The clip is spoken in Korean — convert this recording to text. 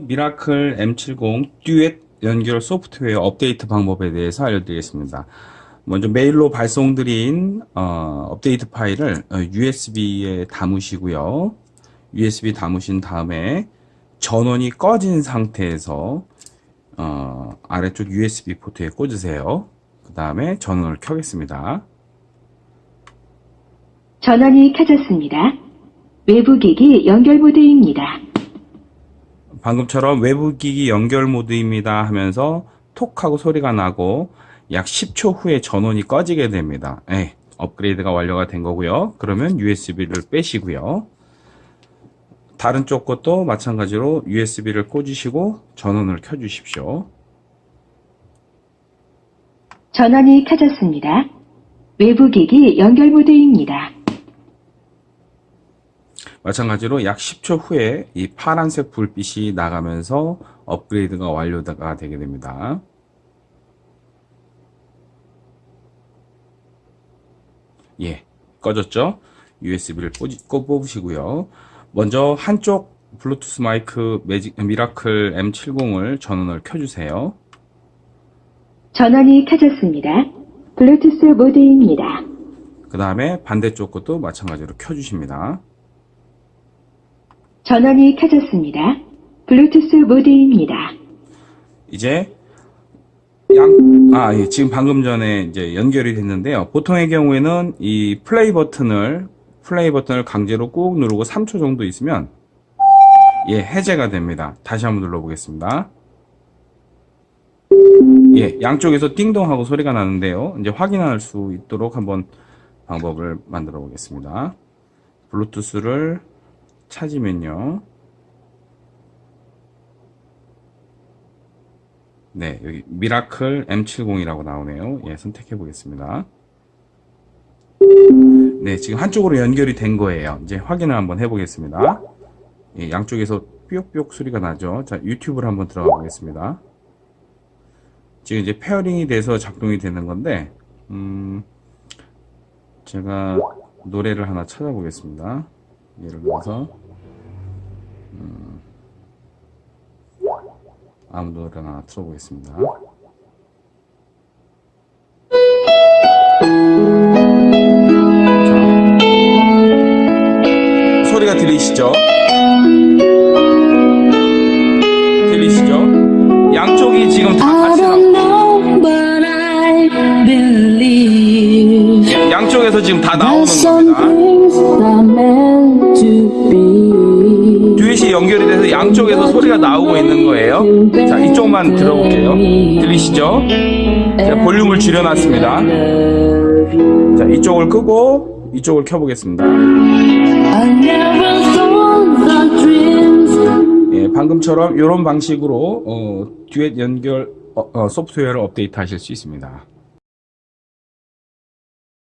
미라클 M70 듀엣 연결 소프트웨어 업데이트 방법에 대해서 알려드리겠습니다. 먼저 메일로 발송드린 어, 업데이트 파일을 어, USB에 담으시고요. USB 담으신 다음에 전원이 꺼진 상태에서 어, 아래쪽 USB 포트에 꽂으세요. 그 다음에 전원을 켜겠습니다. 전원이 켜졌습니다. 외부 기기 연결 모드입니다. 방금처럼 외부 기기 연결 모드입니다 하면서 톡 하고 소리가 나고 약 10초 후에 전원이 꺼지게 됩니다. 예, 업그레이드가 완료가 된 거고요. 그러면 USB를 빼시고요. 다른 쪽 것도 마찬가지로 USB를 꽂으시고 전원을 켜 주십시오. 전원이 켜졌습니다. 외부 기기 연결 모드입니다. 마찬가지로 약 10초 후에 이 파란색 불빛이 나가면서 업그레이드가 완료가 되게 됩니다. 예, 꺼졌죠? USB를 꼽으시고요. 먼저 한쪽 블루투스 마이크 매직, 미라클 M70을 전원을 켜주세요. 전원이 켜졌습니다. 블루투스 모드입니다. 그 다음에 반대쪽 것도 마찬가지로 켜주십니다. 전원이 켜졌습니다. 블루투스 모드입니다. 이제 양, 아, 예, 지금 방금 전에 이제 연결이 됐는데요. 보통의 경우에는 이 플레이 버튼을, 플레이 버튼을 강제로 꾹 누르고 3초 정도 있으면, 예, 해제가 됩니다. 다시 한번 눌러보겠습니다. 예, 양쪽에서 띵동 하고 소리가 나는데요. 이제 확인할 수 있도록 한번 방법을 만들어 보겠습니다. 블루투스를 찾으면요. 네, 여기 미라클 M70이라고 나오네요. 예, 선택해 보겠습니다. 네, 지금 한쪽으로 연결이 된 거예요. 이제 확인을 한번 해 보겠습니다. 예, 양쪽에서 삐옥삐옥 소리가 나죠. 자, 유튜브를 한번 들어가 보겠습니다. 지금 이제 pairing이 돼서 작동이 되는 건데, 음, 제가 노래를 하나 찾아보겠습니다. 예를 들어서, 음, 아무 노래나 틀어보겠습니다. 자, 소리가 들리시죠? 들리시죠? 양쪽이 지금 다 같이 believe 양쪽에서 지금 다 나오는 겁니다. 연결이 돼서 양쪽에서 소리가 나오고 있는 거예요. 자, 이쪽만 들어볼게요. 들리시죠? 제가 볼륨을 줄여놨습니다. 자, 이쪽을 끄고 이쪽을 켜보겠습니다. 예, 방금처럼 이런 방식으로 어, 듀엣 연결 어, 어, 소프트웨어를 업데이트 하실 수 있습니다.